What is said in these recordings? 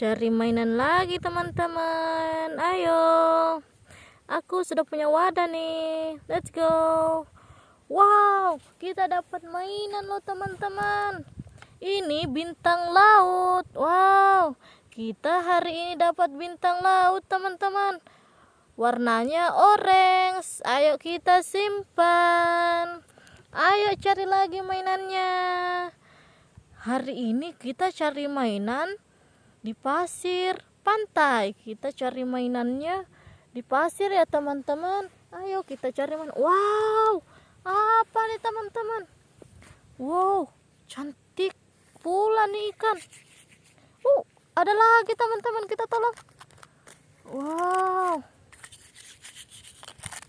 cari mainan lagi teman-teman. Ayo. Aku sudah punya wadah nih. Let's go. Wow kita dapat mainan loh teman-teman. Ini bintang laut. Wow kita hari ini dapat bintang laut teman-teman. Warnanya orange. Ayo kita simpan. Ayo cari lagi mainannya. Hari ini kita cari mainan di pasir pantai. Kita cari mainannya di pasir ya teman-teman. Ayo kita cari mainan wow apa nih teman-teman? Wow cantik pula nih ikan. Uh ada lagi teman-teman. Kita tolong. Wow.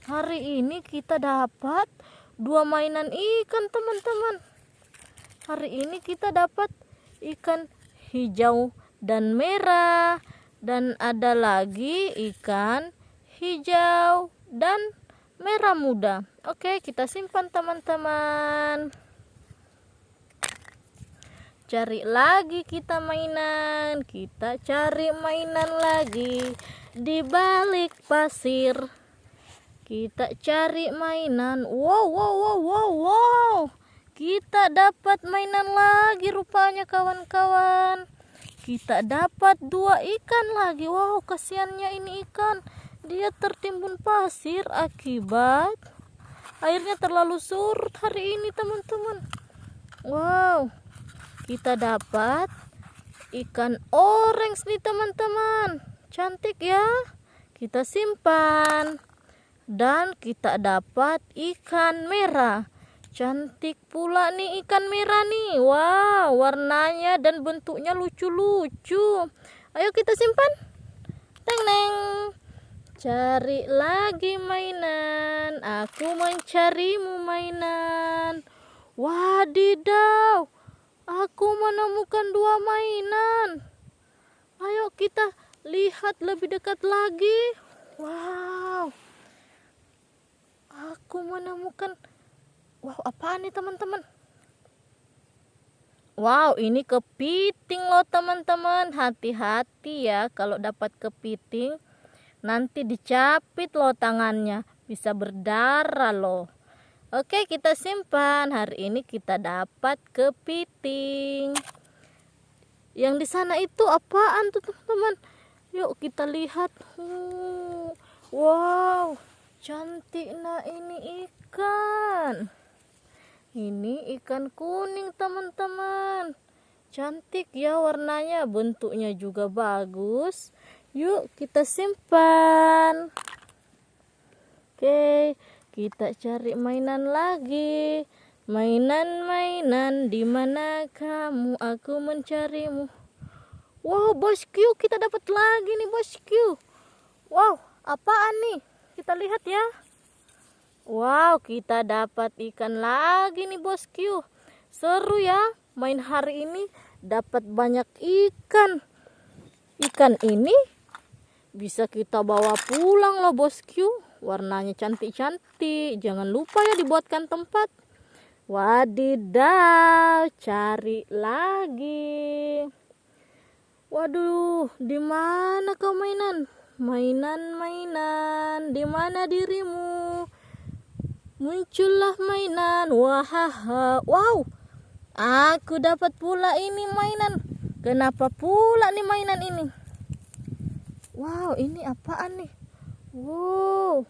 Hari ini kita dapat dua mainan ikan teman-teman. Hari ini kita dapat ikan hijau dan merah. Dan ada lagi ikan hijau dan merah muda. Oke kita simpan teman-teman. Cari lagi kita mainan. Kita cari mainan lagi di balik pasir. Kita cari mainan. Wow wow wow wow wow. Kita dapat mainan lagi rupanya kawan-kawan kita dapat dua ikan lagi. Wow kasihannya ini ikan. Dia tertimbun pasir akibat airnya terlalu surut hari ini teman-teman. Wow kita dapat ikan orange nih teman-teman. Cantik ya. Kita simpan. Dan kita dapat ikan merah Cantik pula nih ikan merah nih. Wow, warnanya dan bentuknya lucu-lucu. Ayo kita simpan. Teng neng. Cari lagi mainan. Aku mencarimu mainan. Wadidaw. Aku menemukan dua mainan. Ayo kita lihat lebih dekat lagi. Wow. Aku menemukan Wow, apaan nih teman-teman? Wow, ini kepiting loh teman-teman. Hati-hati ya kalau dapat kepiting. Nanti dicapit loh tangannya. Bisa berdarah loh. Oke, kita simpan. Hari ini kita dapat kepiting. Yang di sana itu apaan tuh teman-teman? Yuk kita lihat. Wow, cantik nah ini ikan ini ikan kuning teman-teman. Cantik ya warnanya bentuknya juga bagus. Yuk kita simpan. Oke kita cari mainan lagi. Mainan-mainan di mana kamu? Aku mencarimu. Wow bosku kita dapat lagi nih bosku wow apaan nih? Kita lihat ya Wow, kita dapat ikan lagi nih bosku. Seru ya, main hari ini dapat banyak ikan. Ikan ini bisa kita bawa pulang loh bosku. Warnanya cantik-cantik. Jangan lupa ya dibuatkan tempat. Wadidaw, cari lagi. Waduh, di mana kau mainan? Mainan-mainan, di mana dirimu? Muncullah mainan. Wahaha. Wow. Aku dapat pula ini mainan. Kenapa pula nih mainan ini? Wow ini apaan nih? Wow.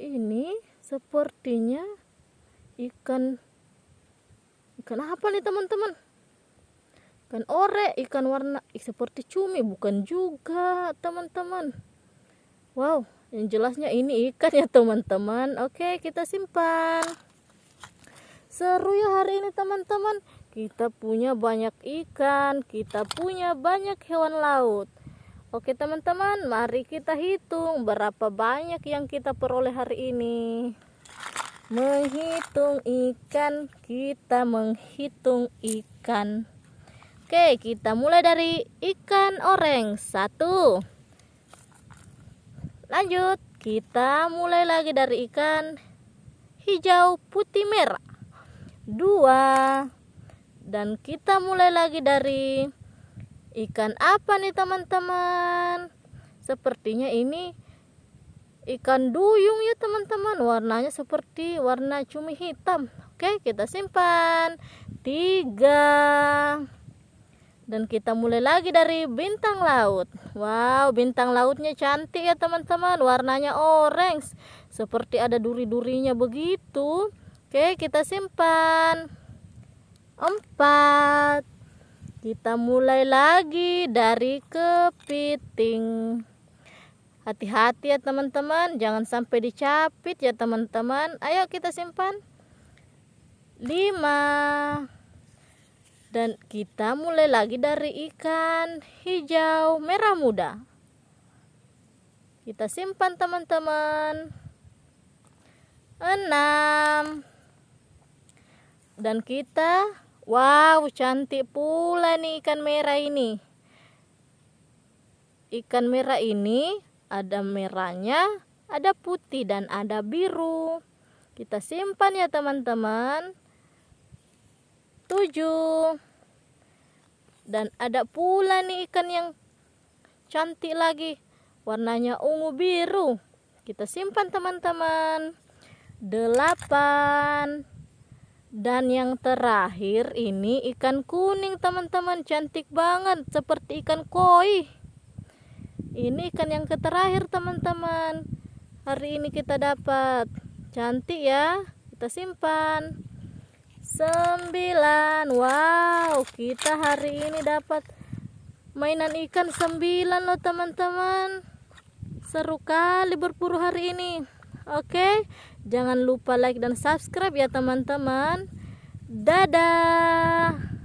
Ini sepertinya ikan. Ikan apa nih teman-teman? Ikan ore ikan warna seperti cumi. Bukan juga teman-teman. Wow yang jelasnya ini ikan ya teman-teman. Oke kita simpan. Seru ya hari ini teman-teman. Kita punya banyak ikan kita punya banyak hewan laut. Oke teman-teman mari kita hitung berapa banyak yang kita peroleh hari ini. Menghitung ikan kita menghitung ikan. Oke kita mulai dari ikan oreng. Satu lanjut kita mulai lagi dari ikan hijau putih merah. Dua. Dan kita mulai lagi dari ikan apa nih teman-teman? Sepertinya ini ikan duyung ya teman-teman. Warnanya seperti warna cumi hitam. Oke kita simpan. Tiga dan kita mulai lagi dari bintang laut. Wow bintang lautnya cantik ya teman-teman. Warnanya orange. Seperti ada duri-durinya begitu. Oke kita simpan. Empat. Kita mulai lagi dari kepiting. Hati-hati ya teman-teman. Jangan sampai dicapit ya teman-teman. Ayo kita simpan. Lima dan kita mulai lagi dari ikan hijau merah muda. Kita simpan teman-teman. Enam. Dan kita wow cantik pula nih ikan merah ini. Ikan merah ini ada merahnya ada putih dan ada biru. Kita simpan ya teman-teman. 7 dan ada pula nih ikan yang cantik lagi. Warnanya ungu biru. Kita simpan teman-teman. 8 dan yang terakhir ini ikan kuning teman-teman. Cantik banget seperti ikan koi. Ini ikan yang terakhir teman-teman. Hari ini kita dapat. Cantik ya. Kita simpan sembilan. Wow kita hari ini dapat mainan ikan sembilan loh teman-teman. Seru kali berburu hari ini. Oke jangan lupa like dan subscribe ya teman-teman. Dadah